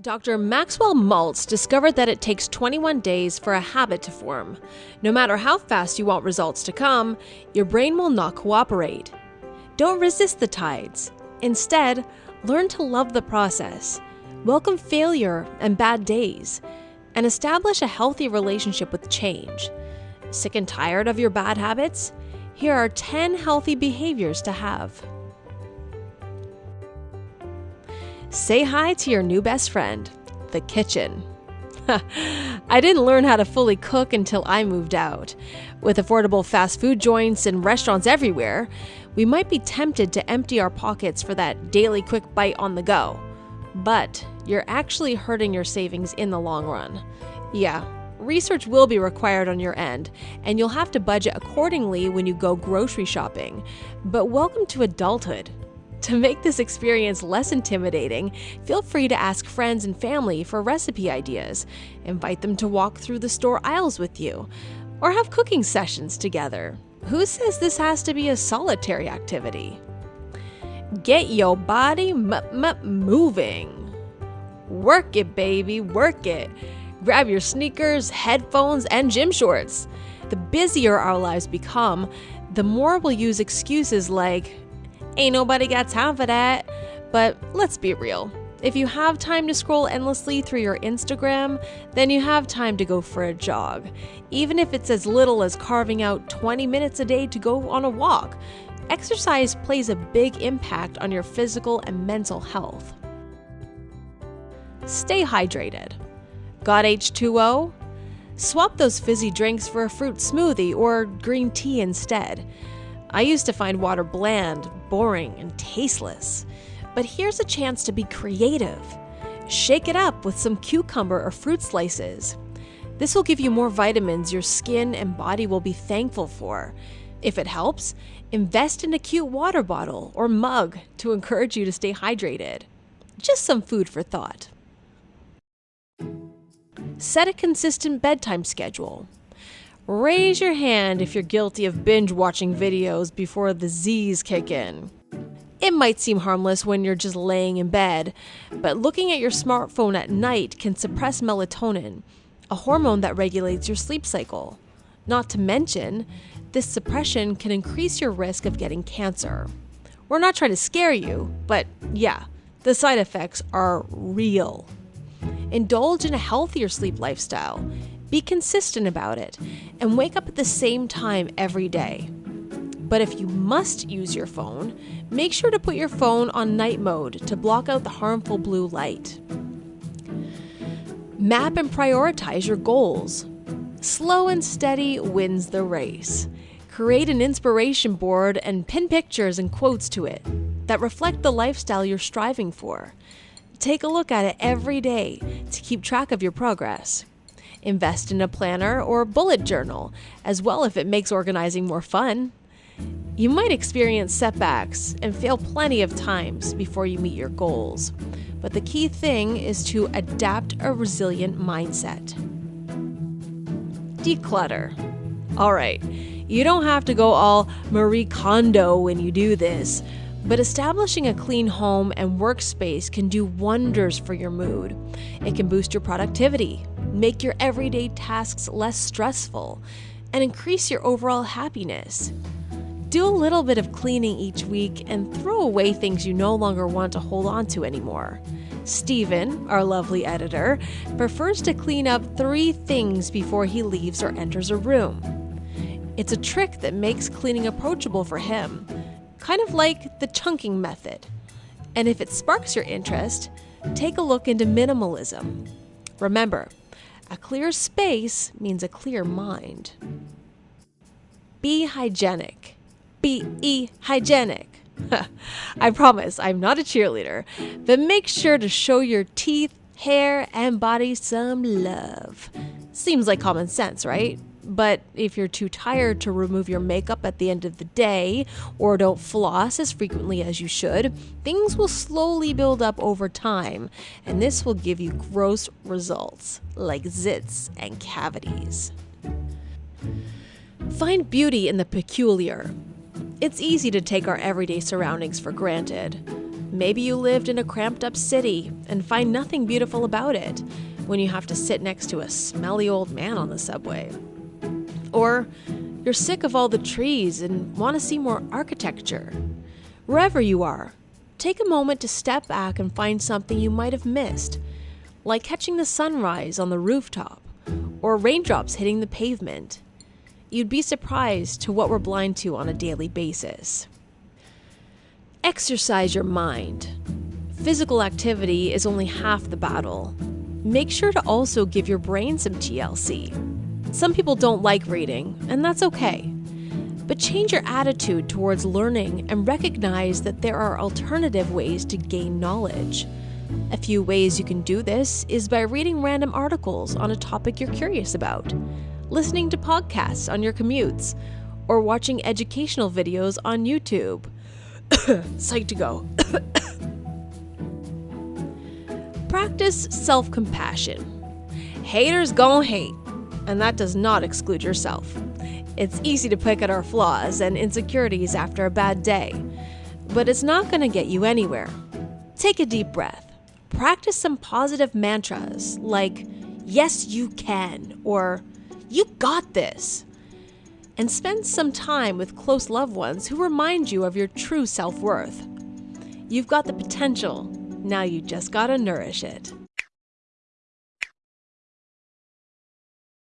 Dr. Maxwell Maltz discovered that it takes 21 days for a habit to form. No matter how fast you want results to come, your brain will not cooperate. Don't resist the tides. Instead, learn to love the process, welcome failure and bad days, and establish a healthy relationship with change. Sick and tired of your bad habits? Here are 10 healthy behaviors to have. Say hi to your new best friend, the kitchen. I didn't learn how to fully cook until I moved out. With affordable fast food joints and restaurants everywhere, we might be tempted to empty our pockets for that daily quick bite on the go. But you're actually hurting your savings in the long run. Yeah, research will be required on your end, and you'll have to budget accordingly when you go grocery shopping. But welcome to adulthood. To make this experience less intimidating, feel free to ask friends and family for recipe ideas, invite them to walk through the store aisles with you, or have cooking sessions together. Who says this has to be a solitary activity? Get your body m- m- moving. Work it, baby, work it. Grab your sneakers, headphones, and gym shorts. The busier our lives become, the more we'll use excuses like, Ain't nobody got time for that. But let's be real. If you have time to scroll endlessly through your Instagram, then you have time to go for a jog. Even if it's as little as carving out 20 minutes a day to go on a walk, exercise plays a big impact on your physical and mental health. Stay hydrated. Got H2O? Swap those fizzy drinks for a fruit smoothie or green tea instead. I used to find water bland, boring, and tasteless. But here's a chance to be creative. Shake it up with some cucumber or fruit slices. This will give you more vitamins your skin and body will be thankful for. If it helps, invest in a cute water bottle or mug to encourage you to stay hydrated. Just some food for thought. Set a consistent bedtime schedule. Raise your hand if you're guilty of binge watching videos before the Z's kick in. It might seem harmless when you're just laying in bed, but looking at your smartphone at night can suppress melatonin, a hormone that regulates your sleep cycle. Not to mention, this suppression can increase your risk of getting cancer. We're not trying to scare you, but yeah, the side effects are real. Indulge in a healthier sleep lifestyle be consistent about it and wake up at the same time every day. But if you must use your phone, make sure to put your phone on night mode to block out the harmful blue light. Map and prioritize your goals. Slow and steady wins the race. Create an inspiration board and pin pictures and quotes to it that reflect the lifestyle you're striving for. Take a look at it every day to keep track of your progress. Invest in a planner or bullet journal, as well if it makes organizing more fun. You might experience setbacks and fail plenty of times before you meet your goals, but the key thing is to adapt a resilient mindset. Declutter. All right, you don't have to go all Marie Kondo when you do this, but establishing a clean home and workspace can do wonders for your mood. It can boost your productivity, make your everyday tasks less stressful, and increase your overall happiness. Do a little bit of cleaning each week and throw away things you no longer want to hold on to anymore. Stephen, our lovely editor, prefers to clean up three things before he leaves or enters a room. It's a trick that makes cleaning approachable for him, kind of like the chunking method. And if it sparks your interest, take a look into minimalism. Remember, a clear space means a clear mind. Be hygienic. Be e hygienic. I promise I'm not a cheerleader, but make sure to show your teeth, hair, and body some love. Seems like common sense, right? But if you're too tired to remove your makeup at the end of the day, or don't floss as frequently as you should, things will slowly build up over time, and this will give you gross results like zits and cavities. Find beauty in the peculiar. It's easy to take our everyday surroundings for granted. Maybe you lived in a cramped up city and find nothing beautiful about it when you have to sit next to a smelly old man on the subway. Or you're sick of all the trees and want to see more architecture. Wherever you are, take a moment to step back and find something you might have missed, like catching the sunrise on the rooftop or raindrops hitting the pavement. You'd be surprised to what we're blind to on a daily basis. Exercise your mind. Physical activity is only half the battle. Make sure to also give your brain some TLC. Some people don't like reading, and that's okay. But change your attitude towards learning and recognize that there are alternative ways to gain knowledge. A few ways you can do this is by reading random articles on a topic you're curious about, listening to podcasts on your commutes, or watching educational videos on YouTube. Psych2Go. Practice self compassion. Haters gon' hate, and that does not exclude yourself. It's easy to pick at our flaws and insecurities after a bad day, but it's not going to get you anywhere. Take a deep breath. Practice some positive mantras like, Yes, you can, or You got this. And spend some time with close loved ones who remind you of your true self worth. You've got the potential, now you just gotta nourish it.